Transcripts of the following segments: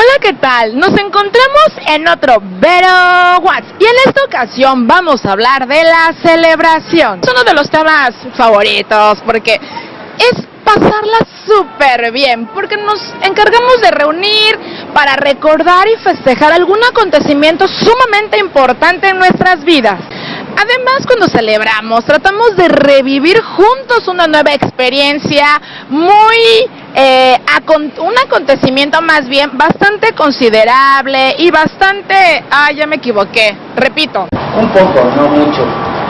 Hola, ¿qué tal? Nos encontramos en otro Vero Watts y en esta ocasión vamos a hablar de la celebración. Es uno de los temas favoritos porque es pasarla súper bien, porque nos encargamos de reunir para recordar y festejar algún acontecimiento sumamente importante en nuestras vidas. Además, cuando celebramos, tratamos de revivir juntos una nueva experiencia muy, eh, un acontecimiento más bien bastante considerable y bastante, ah, ya me equivoqué, repito. Un poco, no mucho.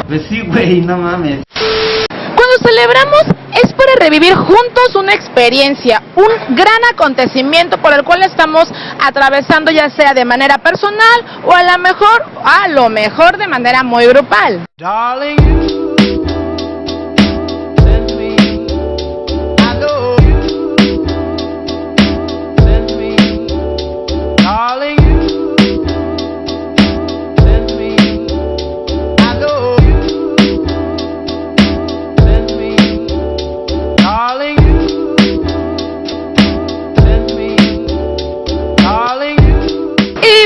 Pues sí, güey, no mames. Cuando celebramos es para revivir juntos una experiencia, un gran acontecimiento por el cual estamos atravesando ya sea de manera personal o a lo mejor, a lo mejor de manera muy grupal.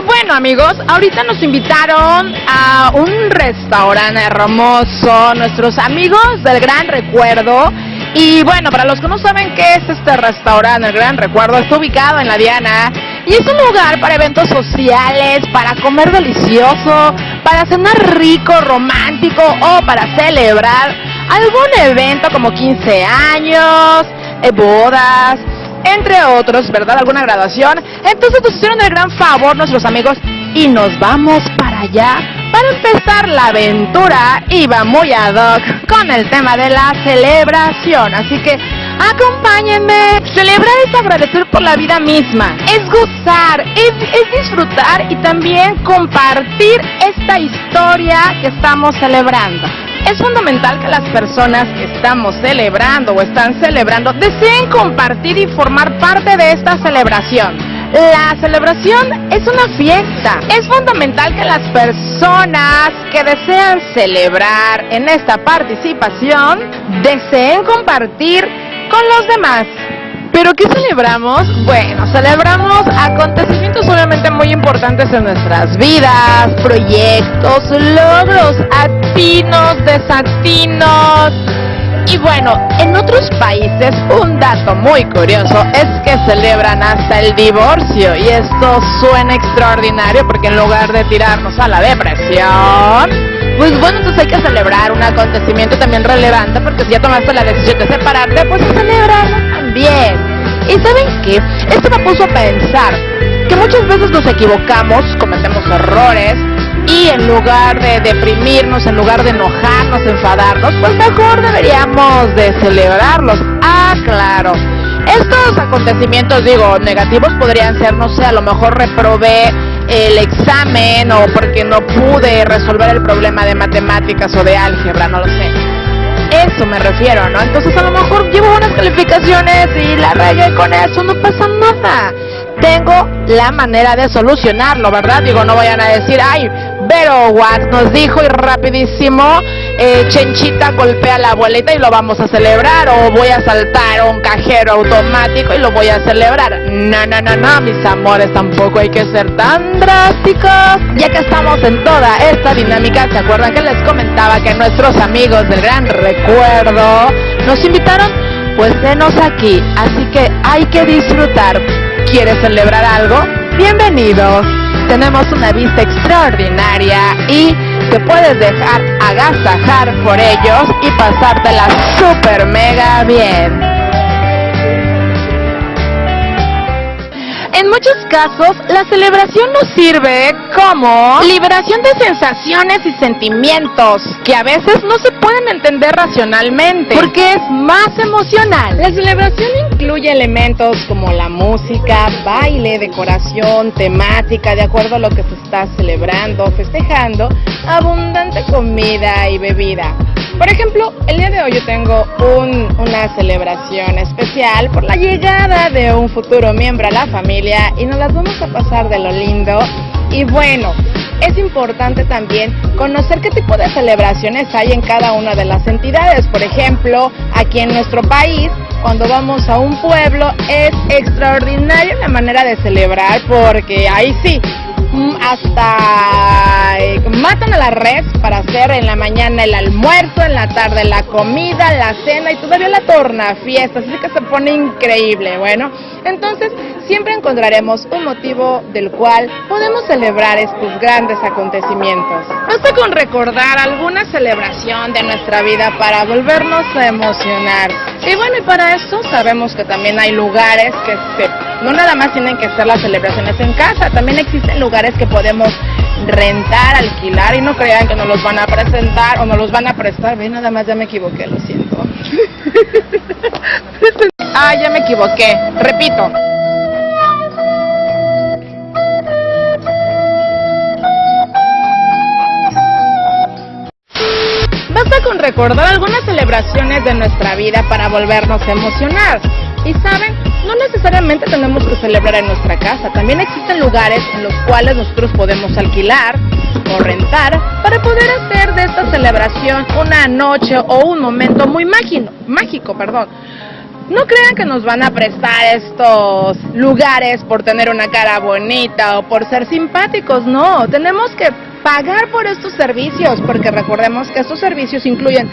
Bueno amigos, ahorita nos invitaron a un restaurante hermoso, nuestros amigos del Gran Recuerdo. Y bueno, para los que no saben qué es este restaurante, el Gran Recuerdo, está ubicado en la Diana. Y es un lugar para eventos sociales, para comer delicioso, para cenar rico, romántico o para celebrar algún evento como 15 años, eh, bodas, entre otros, ¿verdad? Alguna graduación. Entonces nos hicieron el gran favor nuestros amigos y nos vamos para allá para empezar la aventura. Iba muy ad hoc con el tema de la celebración. Así que acompáñenme. Celebrar es agradecer por la vida misma. Es gozar, es, es disfrutar y también compartir esta historia que estamos celebrando. Es fundamental que las personas que estamos celebrando o están celebrando deseen compartir y formar parte de esta celebración. La celebración es una fiesta. Es fundamental que las personas que desean celebrar en esta participación deseen compartir con los demás. ¿Pero qué celebramos? Bueno, celebramos acontecimientos obviamente muy importantes en nuestras vidas, proyectos, logros, atinos, desatinos. Y bueno, en otros países un dato muy curioso es que celebran hasta el divorcio y esto suena extraordinario porque en lugar de tirarnos a la depresión, pues bueno, entonces hay que celebrar un acontecimiento también relevante porque si ya tomaste la decisión de separarte, pues celebrarlo también. ¿Y saben qué? Esto me puso a pensar que muchas veces nos equivocamos, cometemos errores y en lugar de deprimirnos, en lugar de enojarnos, enfadarnos, pues mejor deberíamos de celebrarlos. Ah, claro. Estos acontecimientos, digo, negativos podrían ser, no sé, a lo mejor reprobé el examen o porque no pude resolver el problema de matemáticas o de álgebra, no lo sé eso me refiero, ¿no? Entonces a lo mejor llevo buenas calificaciones y la regué con eso, no pasa nada. Tengo la manera de solucionarlo, ¿verdad? Digo, no vayan a decir, ay, pero Wax nos dijo y rapidísimo, eh, Chenchita golpea la abuelita y lo vamos a celebrar, o voy a saltar un cajero automático y lo voy a celebrar. No, no, no, no, mis amores, tampoco hay que ser tan drásticos. Ya que estamos en toda esta dinámica, ¿se acuerdan que les comentaba que nuestros amigos del Gran Recuerdo nos invitaron? Pues denos aquí, así que hay que disfrutar. ¿Quieres celebrar algo? Bienvenidos tenemos una vista extraordinaria y te puedes dejar agasajar por ellos y pasártela super mega bien. En muchos casos, la celebración nos sirve como liberación de sensaciones y sentimientos que a veces no se pueden entender racionalmente porque es más emocional. La celebración incluye elementos como la música, baile, decoración, temática, de acuerdo a lo que se está celebrando, festejando, abundante comida y bebida. Por ejemplo, el día de hoy yo tengo una celebración especial por la llegada de un futuro miembro a la familia y nos las vamos a pasar de lo lindo. Y bueno, es importante también conocer qué tipo de celebraciones hay en cada una de las entidades. Por ejemplo, aquí en nuestro país cuando vamos a un pueblo es extraordinaria la manera de celebrar porque ahí sí, hasta eh, matan a la red para hacer en la mañana el almuerzo, en la tarde la comida, la cena y todavía la torna fiesta, así que se pone increíble, bueno. Entonces, siempre encontraremos un motivo del cual podemos celebrar estos grandes acontecimientos. Basta con recordar alguna celebración de nuestra vida para volvernos a emocionar. Y bueno, y para eso sabemos que también hay lugares que no nada más tienen que ser las celebraciones en casa, también existen lugares que podemos rentar, alquilar y no crean que nos los van a presentar o nos los van a prestar. Ven, nada más ya me equivoqué, lo siento. ah, ya me equivoqué. Repito. Basta con recordar algunas celebraciones de nuestra vida para volvernos a emocionar. Y saben, no necesariamente tenemos que celebrar en nuestra casa, también existen lugares en los cuales nosotros podemos alquilar o rentar para poder hacer de esta celebración una noche o un momento muy mágico, mágico, perdón. No crean que nos van a prestar estos lugares por tener una cara bonita o por ser simpáticos, no, tenemos que pagar por estos servicios, porque recordemos que estos servicios incluyen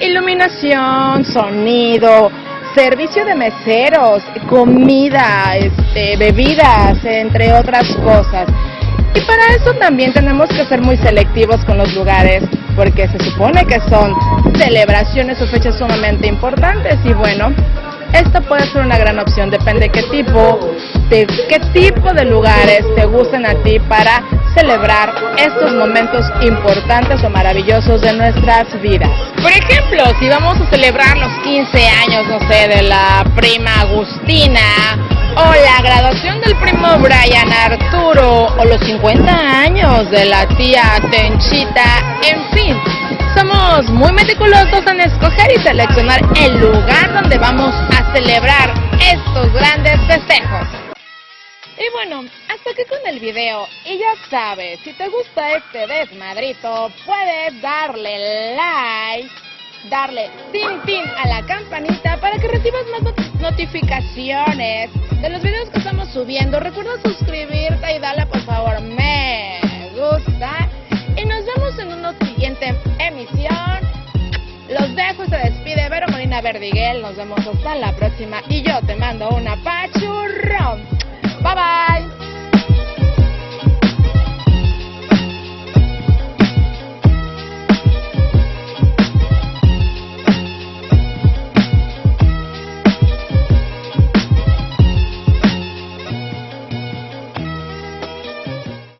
iluminación, sonido, servicio de meseros, comida, este, bebidas, entre otras cosas. Y para eso también tenemos que ser muy selectivos con los lugares, porque se supone que son celebraciones o fechas sumamente importantes y bueno, esta puede ser una gran opción, depende de qué tipo, de qué tipo de lugares te gusten a ti para celebrar estos momentos importantes o maravillosos de nuestras vidas. Por ejemplo, si vamos a celebrar los 15 años, no sé, de la prima Agustina, o la graduación del primo Brian Arturo, o los 50 años de la tía Tenchita, en fin. Somos muy meticulosos en escoger y seleccionar el lugar donde vamos a celebrar estos grandes festejos. Y bueno, hasta aquí con el video. Y ya sabes, si te gusta este desmadrito, puedes darle like, darle tin tin a la campanita para que recibas más notificaciones de los videos que estamos subiendo. Recuerda suscribirte y darle por favor me gusta. Y nos vemos en una siguiente emisión. Los dejo y se despide Vero Molina Verdiguel. Nos vemos hasta la próxima. Y yo te mando una pachurrón. 拜拜。